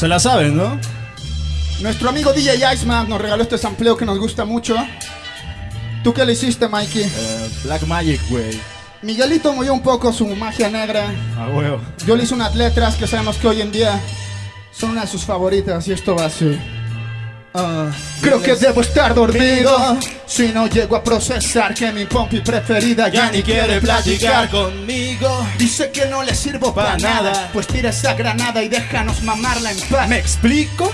Se la saben, ¿no? Nuestro amigo DJ Iceman nos regaló este sampleo que nos gusta mucho. ¿Tú qué le hiciste, Mikey? Eh, Black Magic, güey. Miguelito movió un poco su magia negra. A huevo. Yo le hice unas letras que sabemos que hoy en día son una de sus favoritas y esto va así. Ah, creo que debo estar dormido si no llego a procesar que mi pompi preferida ya ni quiere platicar conmigo. Dice que no le sirvo para Pa' nada, nada. pues tira esa granada y déjanos mamarla en paz. ¿Me explico?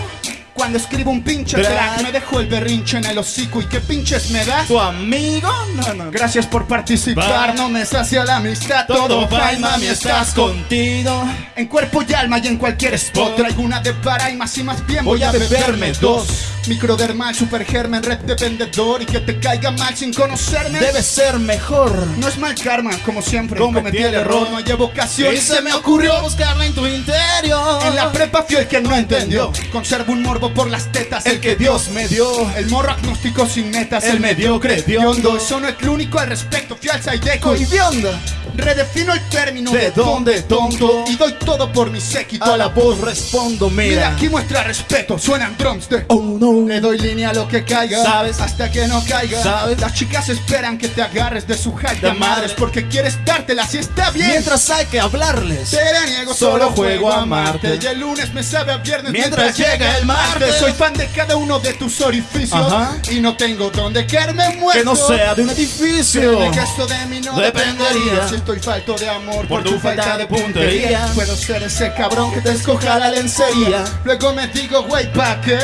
Cuando escribo un pinche Track. me dejo el berrinche en el hocico y qué pinches me das. ¿Tu amigo? No, no. Gracias por participar, Va. no me sacia la amistad, todo fine, mami, estás con... contigo. En cuerpo y alma y en cualquier spot. Traigo una de para y más y más bien voy, Voy a beberme dos. Microdermal, supergermen, red de vendedor Y que te caiga mal sin conocerme Debe ser mejor. No es mal karma, como siempre Cometí el error. No hay evocación Y se me ocurrió buscarla en tu interior. En la prepa fui el que no entendió Conservo un morbo por las tetas El que Dios me dio. El morro agnóstico sin metas El mediocre hediondo. Eso no es lo único al respecto Fui al Saideco y Coidionda. redefino el término ¿De dónde, tonto? Y doy todo por mi séquito A la voz respondo, Mira, mira. aquí muestra respeto, suenan drums de Oh no. Le doy línea a lo que caiga, ¿Sabes? Hasta que no caiga, ¿Sabes? Las chicas esperan que te agarres de su hype de De madres madre. Porque quieres dártela si está bien Mientras hay que hablarles. Te la niego, Solo juego a amarte. Y el lunes me sabe a viernes Mientras llega el martes. Soy fan de cada uno de tus orificios Ajá. Y no tengo donde caerme muerto Que no sea de un edificio. Créeme que esto de mí no Dependería. dependería Si estoy falto de amor Por tu falta de puntería. Puedo ser ese cabrón que te escoja la lencería Luego me digo, güey, ¿pa' qué?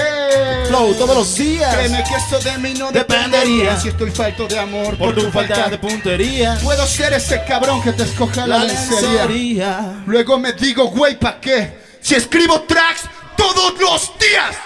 Todos los días. Créeme que esto de mí no Dependería. Si estoy falto de amor Por tu falta de puntería. Puedo ser ese cabrón que te escoja la, La lencería lencería. Luego me digo, güey, ¿pa' qué? Si escribo tracks todos los días